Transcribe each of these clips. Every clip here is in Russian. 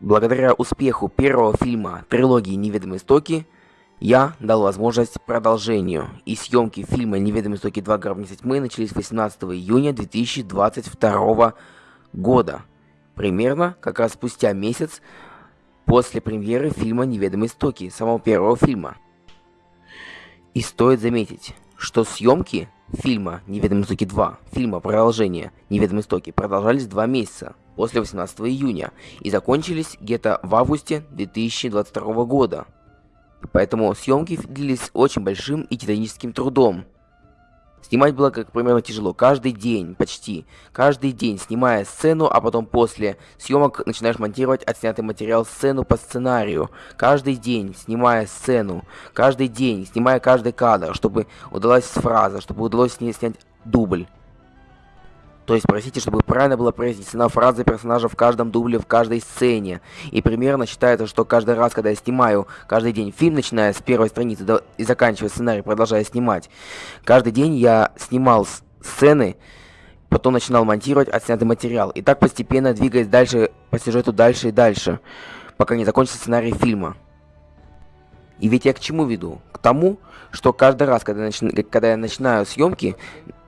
Благодаря успеху первого фильма трилогии «Неведомые истоки» я дал возможность продолжению, и съемки фильма «Неведомые истоки 2. Гробница тьмы» начались 18 июня 2022 года, примерно как раз спустя месяц после премьеры фильма «Неведомые истоки», самого первого фильма. И стоит заметить, что съемки фильма «Неведомые истоки 2», фильма продолжения «Неведомые истоки» продолжались два месяца после 18 июня и закончились где-то в августе 2022 года. Поэтому съемки длились очень большим и титаническим трудом. Снимать было, как примерно, тяжело. Каждый день, почти. Каждый день, снимая сцену, а потом после съемок начинаешь монтировать отснятый материал сцену по сценарию. Каждый день, снимая сцену. Каждый день, снимая каждый кадр, чтобы удалась фраза, чтобы удалось снять дубль. То есть, простите, чтобы правильно была произнесена фраза персонажа в каждом дубле, в каждой сцене. И примерно считается, что каждый раз, когда я снимаю каждый день фильм, начиная с первой страницы до, и заканчивая сценарий, продолжая снимать, каждый день я снимал сцены, потом начинал монтировать отснятый материал. И так постепенно двигаясь дальше по сюжету дальше и дальше, пока не закончится сценарий фильма. И ведь я к чему веду? К тому, что каждый раз, когда, начи... когда я начинаю съемки,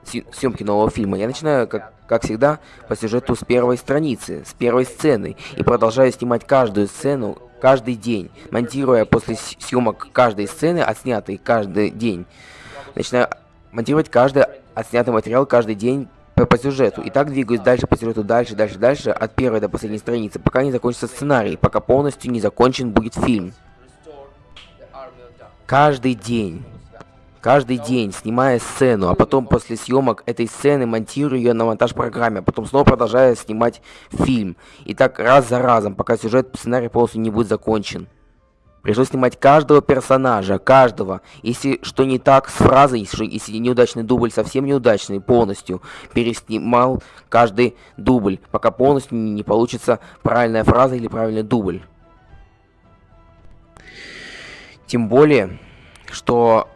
съемки нового фильма, я начинаю, как, как всегда, по сюжету с первой страницы, с первой сцены, и продолжаю снимать каждую сцену каждый день, монтируя после съемок каждой сцены, отснятый каждый день. Начинаю монтировать каждый отснятый материал каждый день по, по сюжету. И так двигаюсь дальше по сюжету, дальше, дальше, дальше, от первой до последней страницы, пока не закончится сценарий, пока полностью не закончен будет фильм. Каждый день каждый день, снимая сцену, а потом после съемок этой сцены монтирую ее на монтаж-программе, а потом снова продолжаю снимать фильм. И так раз за разом, пока сюжет сценарий полностью не будет закончен. Пришлось снимать каждого персонажа, каждого. Если что не так с фразой, если, неудачный дубль совсем неудачный, полностью переснимал каждый дубль, пока полностью не получится правильная фраза или правильный дубль. Тем более, что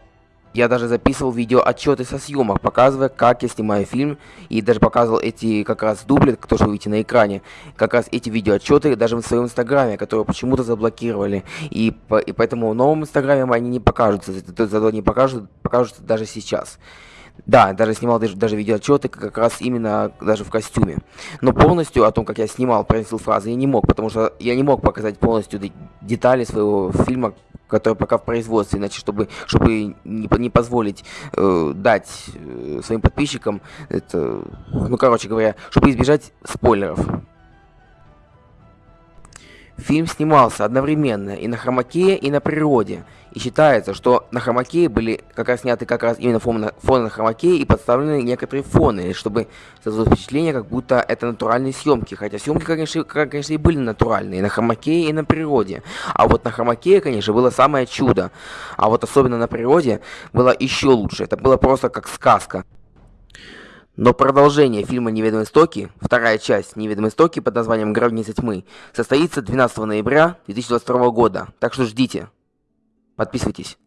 я даже записывал видео отчеты со съемок, показывая, как я снимаю фильм, и даже показывал эти как раз дубли, то, что вы видите на экране, как раз эти видео отчеты даже в своем инстаграме, которые почему-то заблокировали, и, по, и поэтому в новом инстаграме они не покажутся, зато они покажут, покажутся даже сейчас. Да, даже снимал даже, даже видеоотчеты как раз именно даже в костюме. Но полностью о том, как я снимал, произносил фразы, я не мог, потому что я не мог показать полностью детали своего фильма, который пока в производстве, иначе чтобы, чтобы не, не позволить э, дать э, своим подписчикам это, ну короче говоря, чтобы избежать спойлеров. Фильм снимался одновременно и на хромакее, и на природе. И считается, что на хромакее были как раз сняты как раз именно фоны, фоны на хромакее и подставлены некоторые фоны, чтобы создать впечатление, как будто это натуральные съемки. Хотя съемки, конечно, конечно, и были натуральные, на хромакее и на природе. А вот на хромакее, конечно, было самое чудо. А вот особенно на природе было еще лучше. Это было просто как сказка. Но продолжение фильма «Неведомые истоки», вторая часть «Неведомые истоки» под названием «Гробница тьмы» состоится 12 ноября 2022 года, так что ждите. Подписывайтесь.